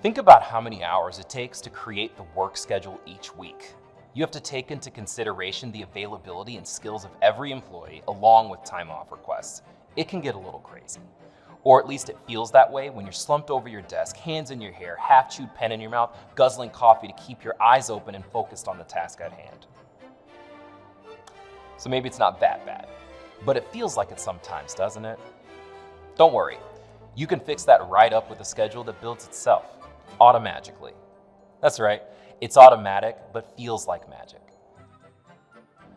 Think about how many hours it takes to create the work schedule each week. You have to take into consideration the availability and skills of every employee along with time off requests. It can get a little crazy. Or at least it feels that way when you're slumped over your desk, hands in your hair, half chewed pen in your mouth, guzzling coffee to keep your eyes open and focused on the task at hand. So maybe it's not that bad, but it feels like it sometimes, doesn't it? Don't worry, you can fix that right up with a schedule that builds itself, automagically. That's right, it's automatic, but feels like magic.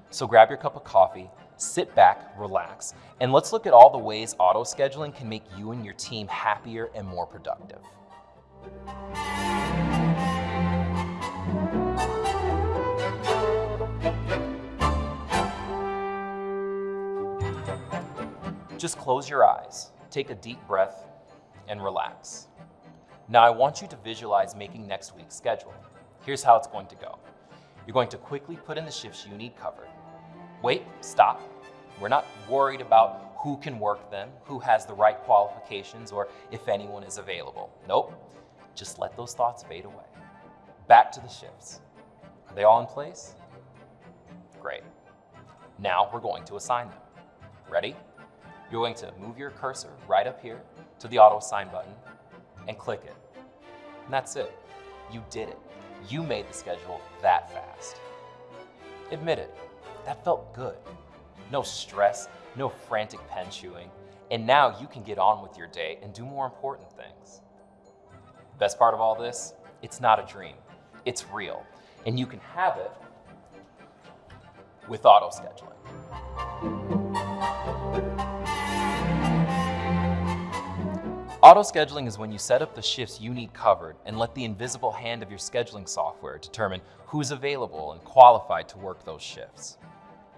So grab your cup of coffee, sit back, relax, and let's look at all the ways auto scheduling can make you and your team happier and more productive. Just close your eyes, take a deep breath, and relax. Now I want you to visualize making next week's schedule. Here's how it's going to go. You're going to quickly put in the shifts you need covered. Wait, stop. We're not worried about who can work them, who has the right qualifications, or if anyone is available. Nope, just let those thoughts fade away. Back to the shifts. Are they all in place? Great. Now we're going to assign them. Ready? You're going to move your cursor right up here to the auto assign button and click it. And that's it. You did it. You made the schedule that fast. Admit it, that felt good. No stress, no frantic pen chewing, and now you can get on with your day and do more important things. Best part of all this, it's not a dream, it's real, and you can have it with auto scheduling. Auto-scheduling is when you set up the shifts you need covered and let the invisible hand of your scheduling software determine who's available and qualified to work those shifts.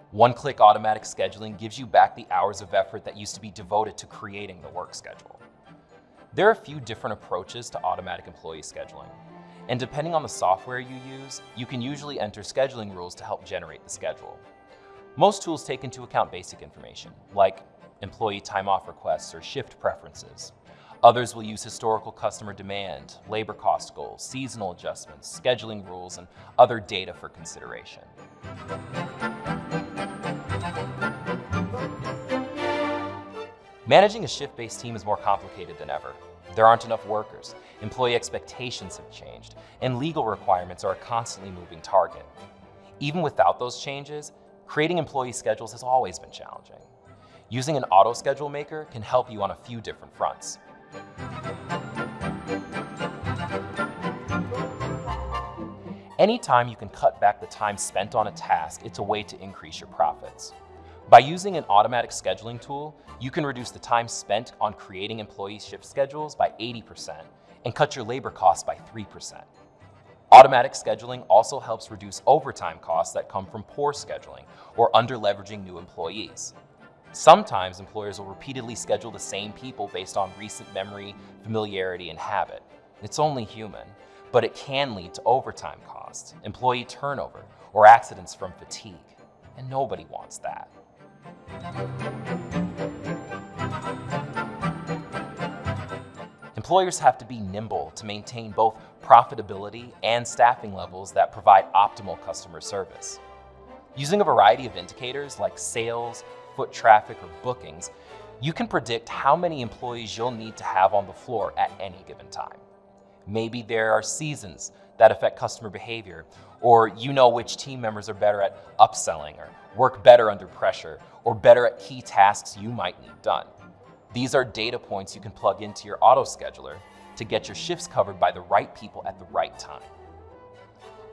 One-click automatic scheduling gives you back the hours of effort that used to be devoted to creating the work schedule. There are a few different approaches to automatic employee scheduling, and depending on the software you use, you can usually enter scheduling rules to help generate the schedule. Most tools take into account basic information, like employee time off requests or shift preferences. Others will use historical customer demand, labor cost goals, seasonal adjustments, scheduling rules, and other data for consideration. Managing a shift-based team is more complicated than ever. There aren't enough workers, employee expectations have changed, and legal requirements are a constantly moving target. Even without those changes, creating employee schedules has always been challenging. Using an auto schedule maker can help you on a few different fronts. Anytime you can cut back the time spent on a task, it's a way to increase your profits. By using an automatic scheduling tool, you can reduce the time spent on creating employee shift schedules by 80% and cut your labor costs by 3%. Automatic scheduling also helps reduce overtime costs that come from poor scheduling or under-leveraging new employees. Sometimes employers will repeatedly schedule the same people based on recent memory, familiarity, and habit. It's only human, but it can lead to overtime costs, employee turnover, or accidents from fatigue. And nobody wants that. Employers have to be nimble to maintain both profitability and staffing levels that provide optimal customer service. Using a variety of indicators like sales, foot traffic, or bookings, you can predict how many employees you'll need to have on the floor at any given time. Maybe there are seasons that affect customer behavior, or you know which team members are better at upselling or work better under pressure, or better at key tasks you might need done. These are data points you can plug into your auto scheduler to get your shifts covered by the right people at the right time.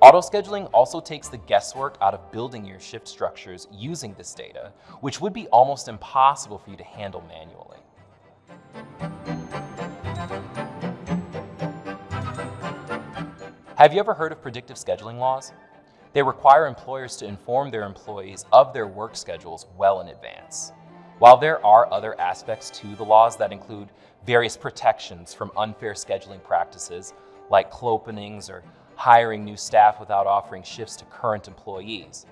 Auto-scheduling also takes the guesswork out of building your shift structures using this data, which would be almost impossible for you to handle manually. Have you ever heard of predictive scheduling laws? They require employers to inform their employees of their work schedules well in advance. While there are other aspects to the laws that include various protections from unfair scheduling practices like clopenings or hiring new staff without offering shifts to current employees.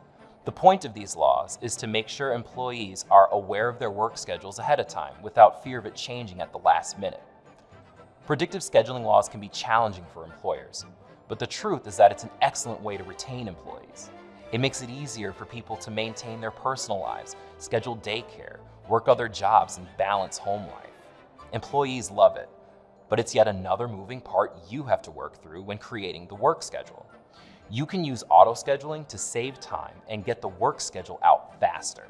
The point of these laws is to make sure employees are aware of their work schedules ahead of time without fear of it changing at the last minute. Predictive scheduling laws can be challenging for employers, but the truth is that it's an excellent way to retain employees. It makes it easier for people to maintain their personal lives, schedule daycare, work other jobs, and balance home life. Employees love it, but it's yet another moving part you have to work through when creating the work schedule. You can use auto scheduling to save time and get the work schedule out faster.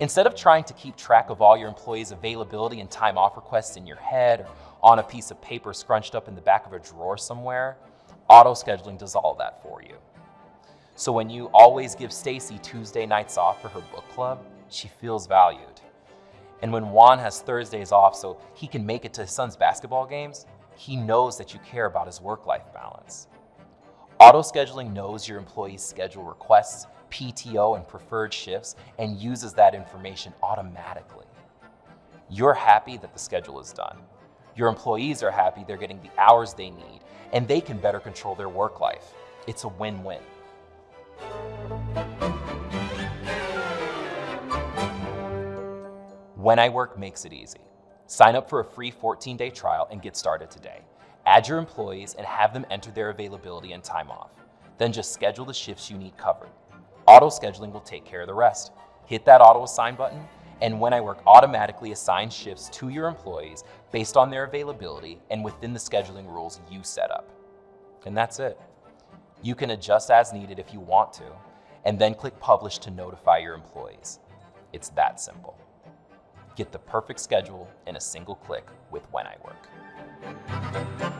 Instead of trying to keep track of all your employees' availability and time off requests in your head or on a piece of paper scrunched up in the back of a drawer somewhere, auto scheduling does all that for you. So when you always give Stacy Tuesday nights off for her book club, she feels valued. And when Juan has Thursdays off so he can make it to his son's basketball games, he knows that you care about his work-life balance. Auto scheduling knows your employee's schedule requests PTO and preferred shifts and uses that information automatically. You're happy that the schedule is done. Your employees are happy they're getting the hours they need and they can better control their work life. It's a win-win. When I Work makes it easy. Sign up for a free 14-day trial and get started today. Add your employees and have them enter their availability and time off. Then just schedule the shifts you need covered. Auto scheduling will take care of the rest. Hit that auto assign button, and When I Work automatically assigns shifts to your employees based on their availability and within the scheduling rules you set up. And that's it. You can adjust as needed if you want to, and then click Publish to notify your employees. It's that simple. Get the perfect schedule in a single click with When I Work.